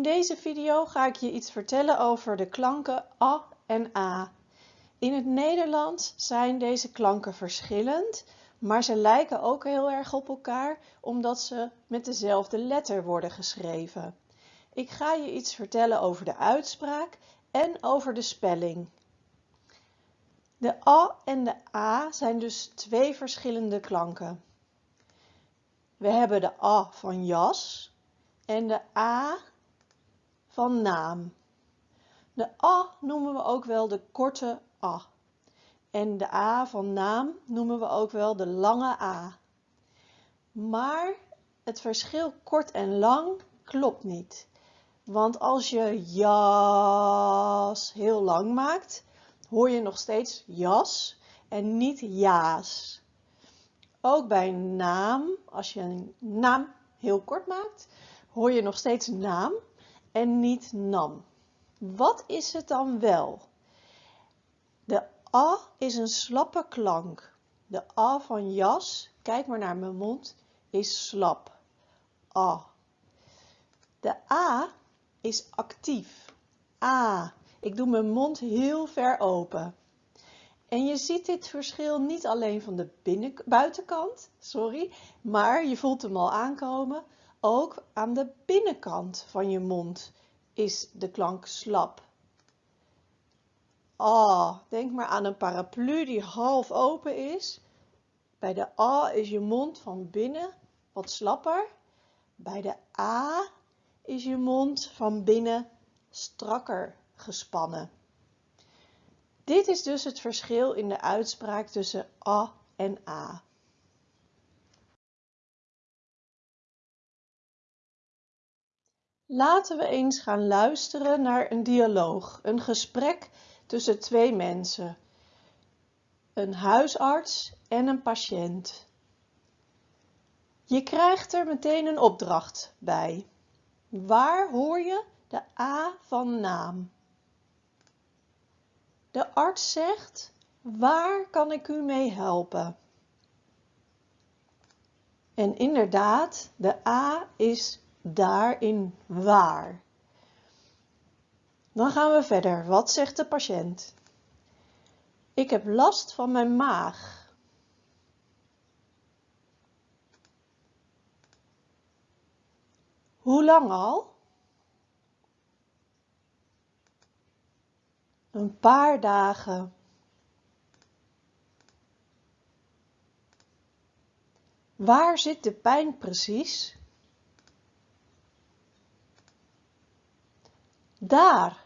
In deze video ga ik je iets vertellen over de klanken a en a. In het Nederlands zijn deze klanken verschillend, maar ze lijken ook heel erg op elkaar omdat ze met dezelfde letter worden geschreven. Ik ga je iets vertellen over de uitspraak en over de spelling. De a en de a zijn dus twee verschillende klanken. We hebben de a van jas en de A van naam. De A noemen we ook wel de korte A. En de A van naam noemen we ook wel de lange A. Maar het verschil kort en lang klopt niet. Want als je jas heel lang maakt, hoor je nog steeds jas en niet jaas. Ook bij naam, als je een naam heel kort maakt, hoor je nog steeds naam en niet nam. Wat is het dan wel? De a is een slappe klank. De a van jas, kijk maar naar mijn mond, is slap. A. De a is actief. A. Ik doe mijn mond heel ver open. En je ziet dit verschil niet alleen van de binnen, buitenkant, sorry, maar je voelt hem al aankomen. Ook aan de binnenkant van je mond is de klank slap. A, denk maar aan een paraplu die half open is. Bij de A is je mond van binnen wat slapper. Bij de A is je mond van binnen strakker gespannen. Dit is dus het verschil in de uitspraak tussen A en A. Laten we eens gaan luisteren naar een dialoog, een gesprek tussen twee mensen, een huisarts en een patiënt. Je krijgt er meteen een opdracht bij. Waar hoor je de A van naam? De arts zegt, waar kan ik u mee helpen? En inderdaad, de A is daarin waar. Dan gaan we verder. Wat zegt de patiënt? Ik heb last van mijn maag. Hoe lang al? Een paar dagen. Waar zit de pijn precies? Daar.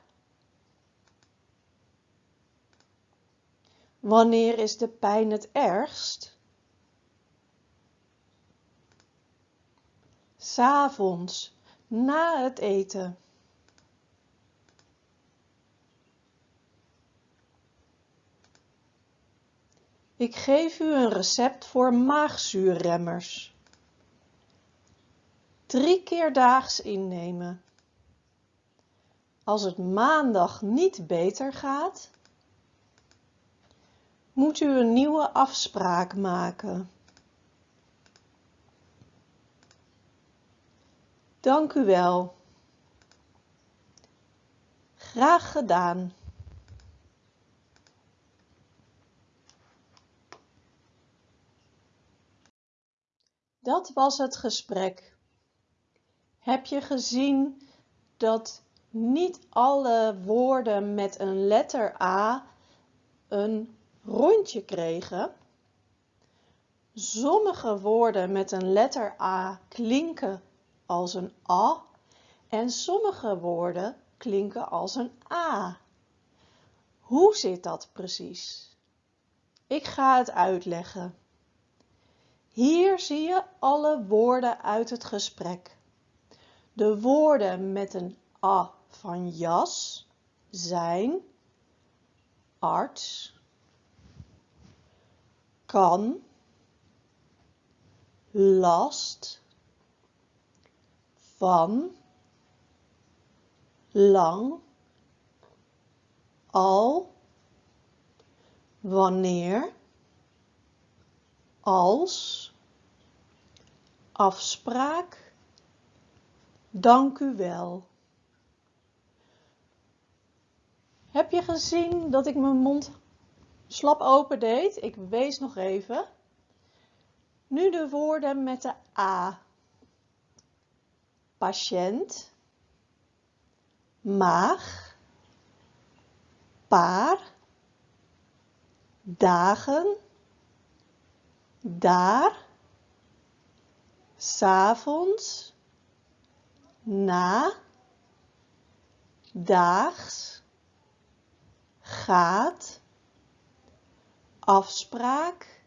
Wanneer is de pijn het ergst? S'avonds, na het eten. Ik geef u een recept voor maagzuurremmers. Drie keer daags innemen. Als het maandag niet beter gaat, moet u een nieuwe afspraak maken. Dank u wel. Graag gedaan. Dat was het gesprek. Heb je gezien dat niet alle woorden met een letter A een rondje kregen. Sommige woorden met een letter A klinken als een A en sommige woorden klinken als een A. Hoe zit dat precies? Ik ga het uitleggen. Hier zie je alle woorden uit het gesprek. De woorden met een A van jas zijn arts, kan, last, van, lang, al, wanneer, als, afspraak, Dank u wel. Heb je gezien dat ik mijn mond slap open deed? Ik wees nog even. Nu de woorden met de A. Patiënt, maag, paar, dagen, daar, s'avonds, na, daags, gaat, afspraak,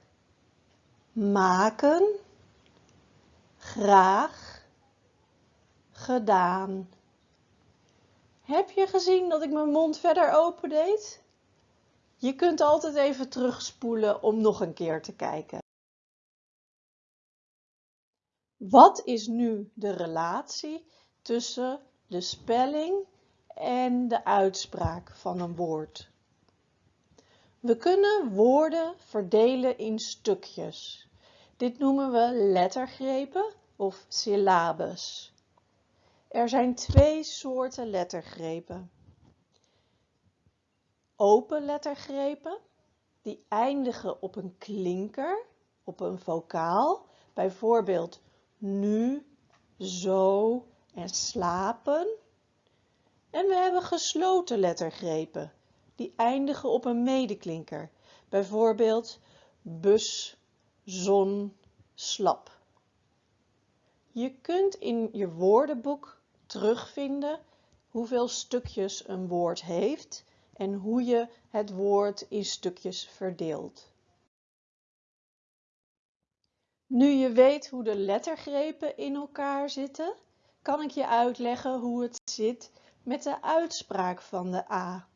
maken, graag, gedaan. Heb je gezien dat ik mijn mond verder open deed? Je kunt altijd even terugspoelen om nog een keer te kijken. Wat is nu de relatie tussen de spelling en de uitspraak van een woord? We kunnen woorden verdelen in stukjes. Dit noemen we lettergrepen of syllabes. Er zijn twee soorten lettergrepen. Open lettergrepen, die eindigen op een klinker, op een vocaal, bijvoorbeeld nu, zo en slapen. En we hebben gesloten lettergrepen, die eindigen op een medeklinker, bijvoorbeeld bus, zon, slap. Je kunt in je woordenboek terugvinden hoeveel stukjes een woord heeft en hoe je het woord in stukjes verdeelt. Nu je weet hoe de lettergrepen in elkaar zitten, kan ik je uitleggen hoe het zit met de uitspraak van de A.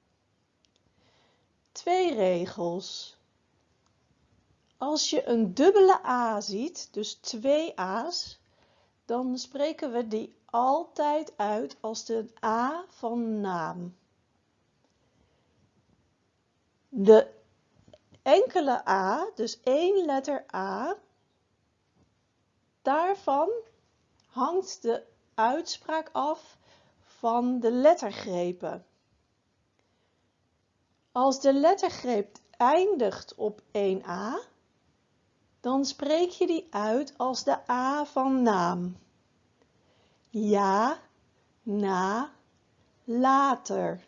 Twee regels. Als je een dubbele A ziet, dus twee A's, dan spreken we die altijd uit als de A van naam. De enkele A, dus één letter A, daarvan hangt de uitspraak af van de lettergrepen. Als de lettergreep eindigt op 1a, dan spreek je die uit als de A van naam. Ja, na, later.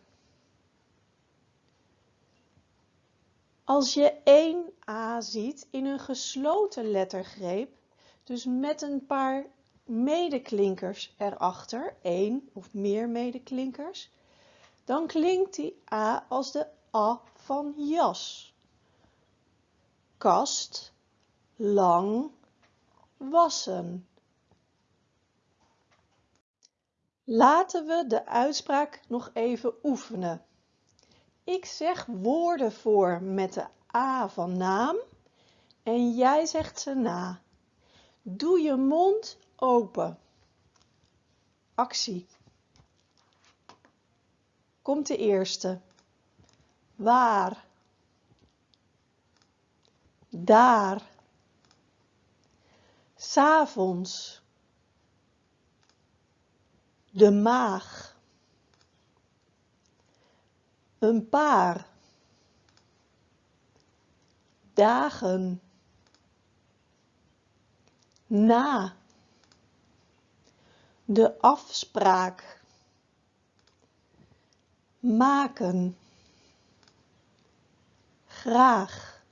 Als je 1a ziet in een gesloten lettergreep, dus met een paar medeklinkers erachter, één of meer medeklinkers, dan klinkt die A als de A van jas. Kast, lang, wassen. Laten we de uitspraak nog even oefenen. Ik zeg woorden voor met de A van naam en jij zegt ze na. Doe je mond open. Actie. Komt de eerste. Waar. Daar. S'avonds. De maag. Een paar. Dagen na de afspraak maken. Graag.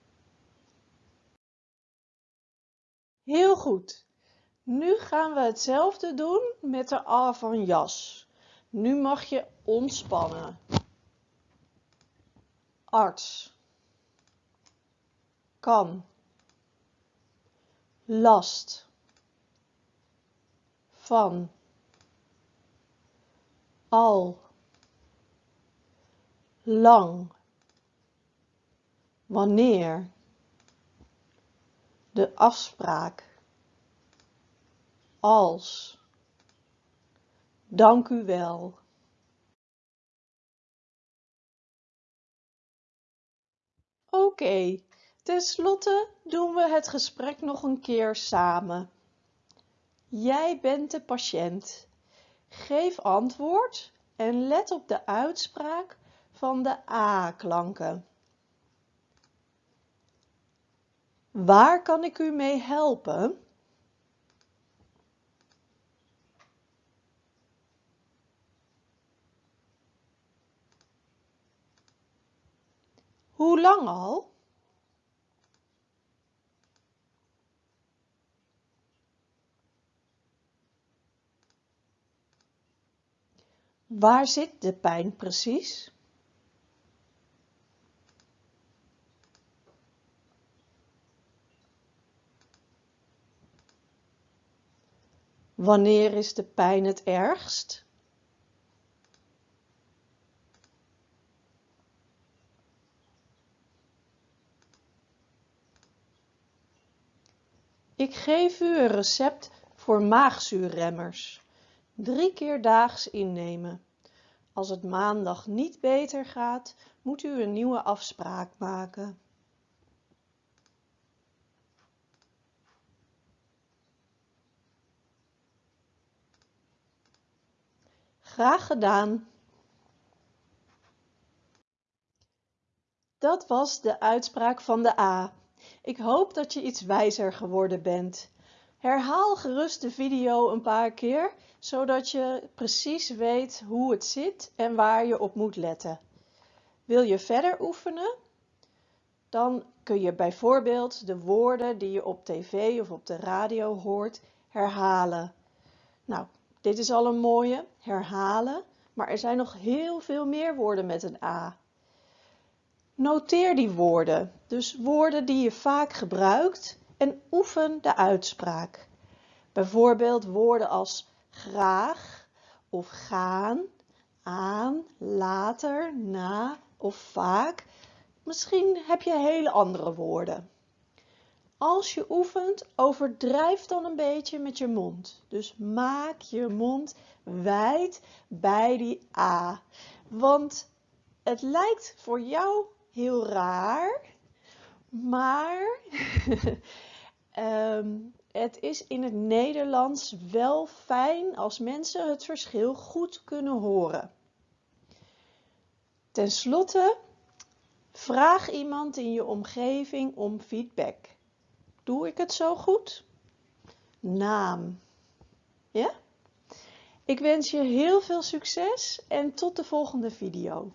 Heel goed. Nu gaan we hetzelfde doen met de a van jas nu mag je ontspannen. Arts. Kan. Last. Van al lang wanneer de afspraak als dank u wel Oké, tenslotte doen we het gesprek nog een keer samen. Jij bent de patiënt. Geef antwoord en let op de uitspraak van de A-klanken. Waar kan ik u mee helpen? Hoe lang al? Waar zit de pijn precies? Wanneer is de pijn het ergst? Ik geef u een recept voor maagzuurremmers. Drie keer daags innemen. Als het maandag niet beter gaat, moet u een nieuwe afspraak maken. Graag gedaan. Dat was de uitspraak van de A. Ik hoop dat je iets wijzer geworden bent. Herhaal gerust de video een paar keer, zodat je precies weet hoe het zit en waar je op moet letten. Wil je verder oefenen? Dan kun je bijvoorbeeld de woorden die je op tv of op de radio hoort herhalen. Nou, dit is al een mooie, herhalen, maar er zijn nog heel veel meer woorden met een A. Noteer die woorden, dus woorden die je vaak gebruikt en oefen de uitspraak. Bijvoorbeeld woorden als graag of gaan, aan, later, na of vaak. Misschien heb je hele andere woorden. Als je oefent, overdrijf dan een beetje met je mond. Dus maak je mond wijd bij die A. Want het lijkt voor jou heel raar, maar ehm, het is in het Nederlands wel fijn als mensen het verschil goed kunnen horen. Ten slotte, vraag iemand in je omgeving om feedback. Doe ik het zo goed? Naam. Ja? Ik wens je heel veel succes en tot de volgende video.